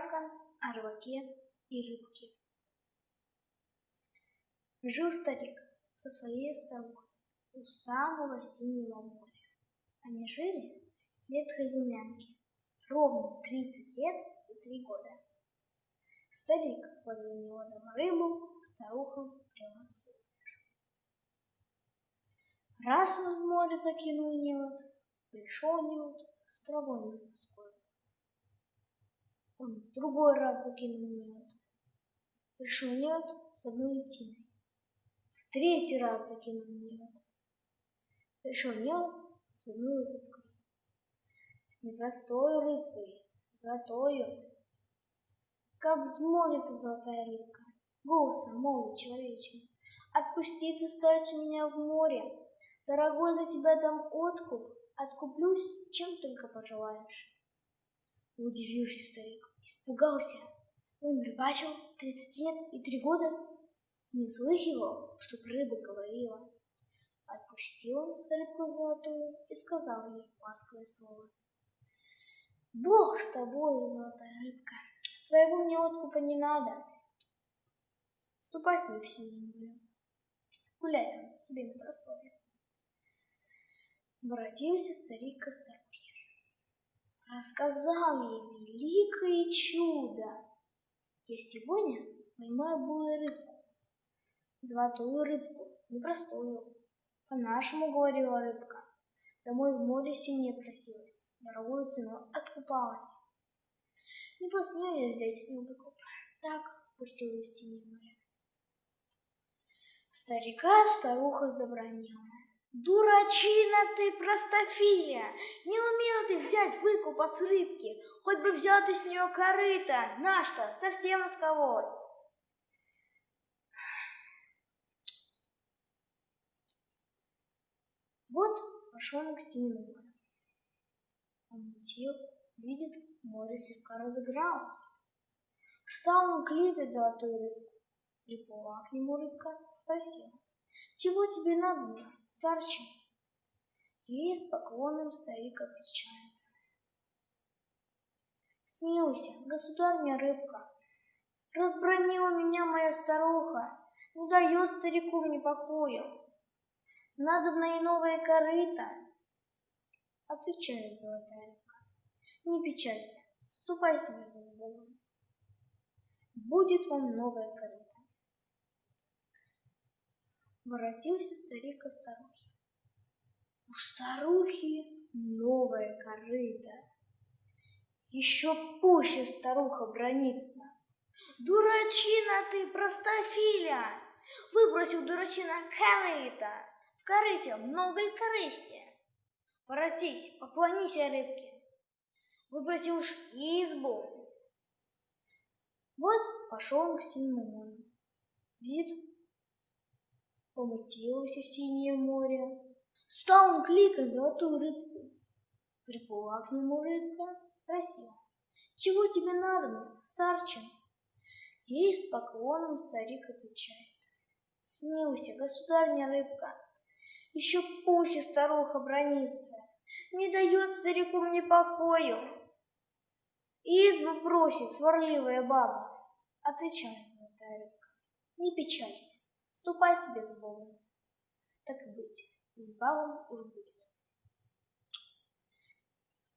Сказка о рыбаке и рыбке. Жил старик со своей старухой у самого синего моря. Они жили в ветхой землянке ровно 30 лет и 3 года. Старик подлил неводом рыбу, старуха прямо Раз он в море закинул невод, пришел невод с травой на Он в другой раз закинул невод. Пришел невод с одной льтиной. В третий раз закинул невод. Пришел невод с одной рыбкой. С непростой рыбкой, золотою. Как взмолится золотая рыбка, голосом молвит человечим. Отпусти ты, старче, меня в море, Дорогой за себя дам откуп, откуплюсь, чем только пожелаешь. Удивился старик, испугался. Он рыбачил тридцать лет и три года, не слыхивал, чтоб рыба говорила. Отпустил он рыбку золотую и сказал ей ласковое слово. Бог с тобой, золотая рыбка, твоего мне откупа не надо. Ступай в синюю гуляй там себе на просторе. Воротился старик к старухе. Рассказал ей великое чудо. Я сегодня поймаю булую рыбку, золотую рыбку, непростую. По-нашему говорила рыбка. Домой в море синее просилась, дорогую цену откупалась. Не посмею я взять с нее выкуп, так пустил ее в синее море. Старика старуха забронила. Дурачина ты, простофиля! Не умел ты взять выкупа с рыбки, хоть бы взял ты с нее корыто, на что, совсем искололась. Вот пошел к морю. Он летел, видит, море слегка разыгралось. Стал он кликать золотую рыбку. Приплыла к нему рыбка, спросила. Чего тебе надо, старче? И с поклоном старик отвечает. Смилуйся, государня рыбка, Разбронила меня моя старуха, Не дает старику мне покою. Надо на и новое корыто. Отвечает золотая рыбка. Не печалься, ступай себе за Богом. Будет вам новое корыто. Воротился старик к старухе. У старухи новая корыта. Еще пуще старуха бронится. Дурачина ты, простофиля! Выбросил дурачина корыта. В корыте много ли корысти? Воротись, поклонись рыбке. Выбросил уж избу. Вот пошел к синему морю. Вид Помутилось синее море. Стал он кликать золотую рыбку. Приплыла к нему рыбка, спросила, «Чего тебе надо, старче?» Ей с поклоном старик отвечает, «Смилуйся, государня рыбка, еще пуще старуха бронится, не дает старику мне покою. Избу просит сварливая баба, отвечает золотая рыбка, не печалься, Ступай себе с Богом. Так и быть, с балом уж будет.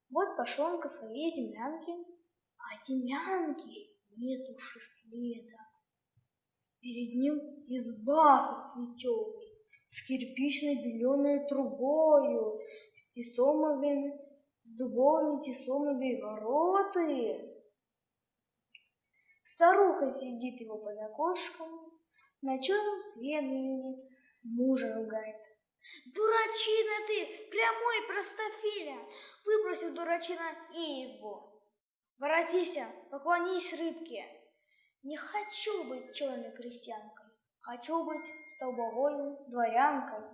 Вот пошел он к своей землянке, а землянки нет уж и следа. Перед ним изба со светелой, с кирпичной беленой трубою, с тесомовыми, с дубовыми тесомовыми вороты. Старуха сидит его под окошком, на чем свет глядит, мужа ругает. Дурачина ты, прямой простофиля, выбросил дурачина избу. Воротися, поклонись рыбке. Не хочу быть черной крестьянкой, хочу быть столбовой дворянкой.